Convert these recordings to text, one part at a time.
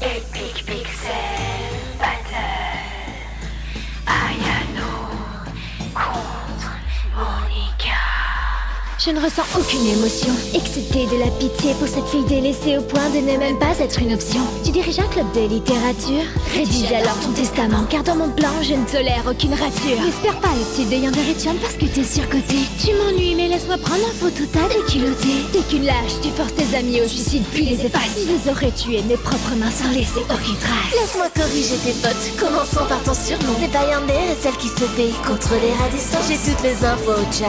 Epic Pixel Battle Ayano contre Monica. Je ne ressens aucune émotion, excepté de la pitié pour cette fille délaissée au point de ne même pas être une option. Tu diriges un club de littérature? Rédige alors ton testament, car dans mon plan, je ne tolère aucune rature. N'espère pas le titre de Yandere-chan parce que t'es surcoté. Tu m'ennuies, mais laisse-moi prendre un photo tas de culotté. T'es qu'une lâche, tu forces tes amis au suicide puis les effaces. Je les aurais tués de mes propres mains sans laisser aucune trace. Laisse-moi corriger tes potes, commençons par ton surnom N'est pas Yandere, celle qui se paye contre les radissants J'ai toutes les infos, Chan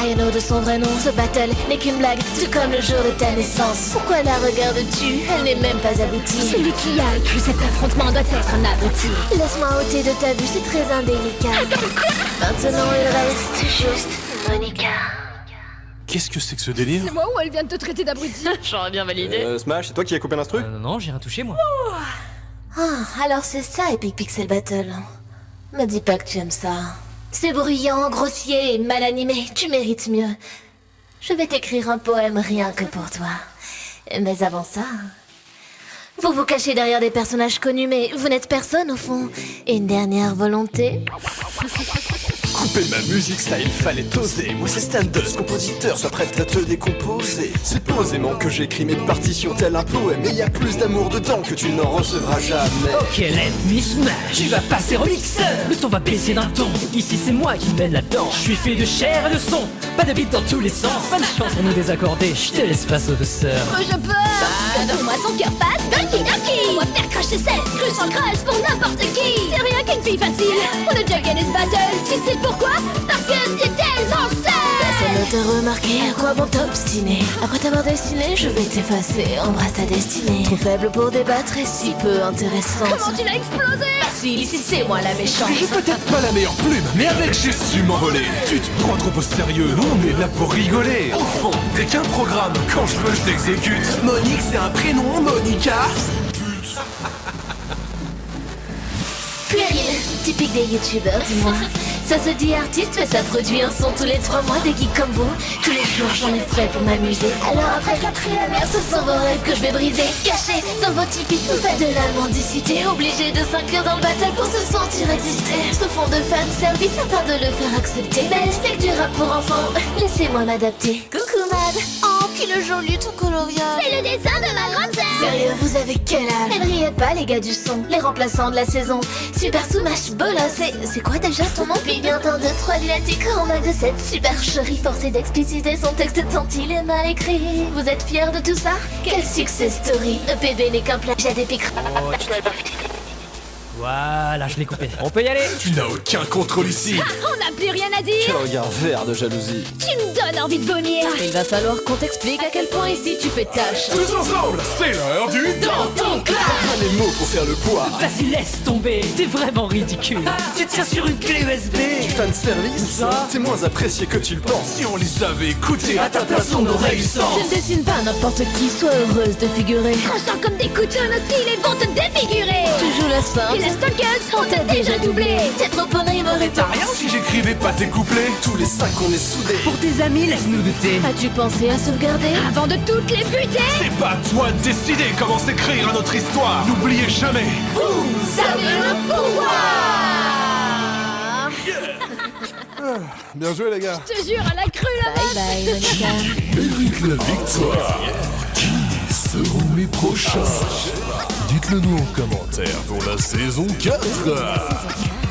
Ayano de son vrai nom, ce battle n'est qu'une blague Tout comme le jour de ta naissance. Pourquoi la regardes-tu? Elle n'est même pas aboutie. Celui qui a cru cet affrontement doit être un abruti. Laisse-moi ôter de ta vue, c'est très indélicat. Maintenant il reste juste Monica. Qu'est-ce que c'est que ce délire? C'est moi ou elle vient de te traiter d'abruti? J'aurais bien validé. Euh, Smash, c'est toi qui as coupé l'instru? Euh, non, non, j'ai rien touché moi. Ah, alors c'est ça Epic Pixel Battle. Me dis pas que tu aimes ça. C'est bruyant, grossier et mal animé, tu mérites mieux Je vais t'écrire un poème rien que pour toi Mais avant ça... Vous vous cachez derrière des personnages connus, mais vous n'êtes personne au fond. Une dernière volonté Couper ma musique, ça il fallait oser. Moi c'est Standus, compositeur, sois prête à te décomposer. C'est posément que j'écris mes partitions tel un poème. Et y a plus d'amour dedans que tu n'en recevras jamais. Ok, let me smash, tu vas passer au mixeur. Le ton va baisser d'un ton, ici c'est moi qui mène la danse. Je suis fait de chair et de son, pas de beat dans tous les sens. Pas de chance pour nous désaccorder, je te laisse face aux douceurs Oh, je peux. Donne-moi son cœur passe Donkey Donkey. On va faire cracher cette cru sans crush pour n'importe qui fille facile. On a déjà gagné ce battle. Tu sais pourquoi? Parce que c'est tellement seul Personne ne t'a remarqué, à quoi bon t'obstiner? Après t'avoir destiné, je vais t'effacer. Embrasse ta destinée. Trop faible pour débattre et si peu intéressante. Comment tu l'as explosé? Facile, ici c'est moi la méchante. J'ai peut-être pas la meilleure plume, mais avec j'ai su m'envoler. Tu te prends trop au sérieux, on est là pour rigoler. Au fond, t'es qu'un programme, quand je veux je t'exécute. Monique c'est un prénom, Monica. Typique des youtubeurs, dis-moi. Ça se dit artiste, mais ça produit un son tous les trois mois des geeks comme vous. Tous les jours, j'en ai frais pour m'amuser. Alors après quatrième ce sont vos rêves que je vais briser. Cachés dans vos tipis, vous faites de la mendicité. Obligé de s'inclure dans le battle pour se sentir exister. Ce fond de fan service afin de le faire accepter. Mais que du rap pour enfants, laissez-moi m'adapter. Coucou Mad, oh, qu'il est joli ton coloriage. C'est le dessin de ma grande sœur Sérieux, vous avez quel âge? Ne riez pas les gars du son, les remplaçants de la saison Super Smash Bola, c'est... c'est quoi déjà ton nom? Puis bien un, deux, trois lunatique en mal de cette supercherie. Forcé d'expliciter son texte tant il est mal écrit. Vous êtes fiers de tout ça? Quel success story. EPB n'est qu'un plagiat d'épic Voilà, je l'ai coupé. On peut y aller. Tu n'as aucun contrôle ici. On n'a plus rien à dire. Quel regard vert de jalousie. Tu me donnes envie de vomir. Il va falloir qu'on t'explique à quel point ici tu fais tâche. Tous ensemble, c'est l'heure du Dans ton clash Pas les mots pour faire le poids. Vas-y, laisse tomber, t'es vraiment ridicule. Tu tiens sur une clé USB Fan service, ça t'es moins apprécié que tu le penses. Si on les avait écoutés, À ta place, on aurait eu sens. Je ne dessine pas n'importe qui, sois heureuse de figurer. Tranchant comme des couteaux, nos styles et vont te défigurer. Tu joues la Et la stalkeuse, on t'a déjà doublé T'es trop bonne rimerie t'as rien si j'écrivais pas tes couplets. Tous les cinq, on est soudés. Pour tes amis, laisse-nous douter As-tu pensé à sauvegarder Avant de toutes les buter? C'est pas toi de décider comment s'écrire à notre histoire. N'oubliez jamais. Vous avez le pouvoir Bien joué les gars. Je te jure, à la crue là Bye bye Monica Mérite la victoire. Qui seront mes prochains? Dites-le nous en commentaire pour la saison 4.